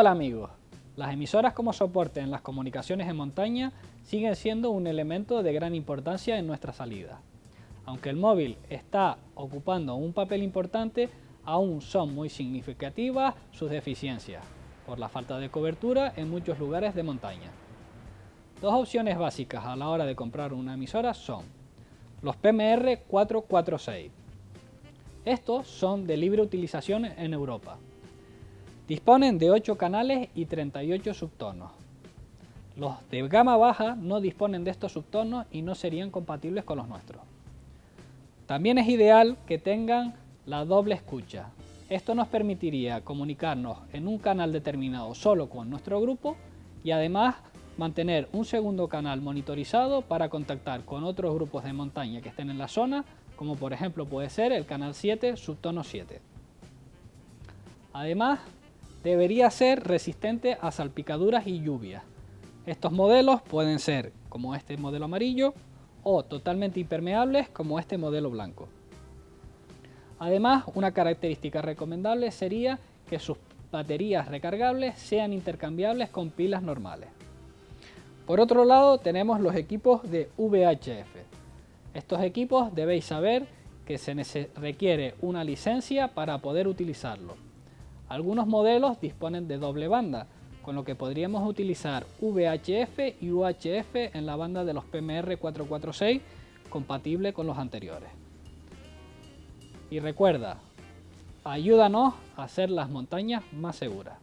Hola amigos, las emisoras como soporte en las comunicaciones en montaña siguen siendo un elemento de gran importancia en nuestra salida. Aunque el móvil está ocupando un papel importante, aún son muy significativas sus deficiencias, por la falta de cobertura en muchos lugares de montaña. Dos opciones básicas a la hora de comprar una emisora son los PMR 446. Estos son de libre utilización en Europa Disponen de 8 canales y 38 subtonos. Los de gama baja no disponen de estos subtonos y no serían compatibles con los nuestros. También es ideal que tengan la doble escucha. Esto nos permitiría comunicarnos en un canal determinado solo con nuestro grupo y además mantener un segundo canal monitorizado para contactar con otros grupos de montaña que estén en la zona, como por ejemplo puede ser el canal 7, subtono 7. Además, debería ser resistente a salpicaduras y lluvias. Estos modelos pueden ser como este modelo amarillo o totalmente impermeables como este modelo blanco. Además, una característica recomendable sería que sus baterías recargables sean intercambiables con pilas normales. Por otro lado, tenemos los equipos de VHF. Estos equipos debéis saber que se requiere una licencia para poder utilizarlo. Algunos modelos disponen de doble banda, con lo que podríamos utilizar VHF y UHF en la banda de los PMR 446, compatible con los anteriores. Y recuerda, ayúdanos a hacer las montañas más seguras.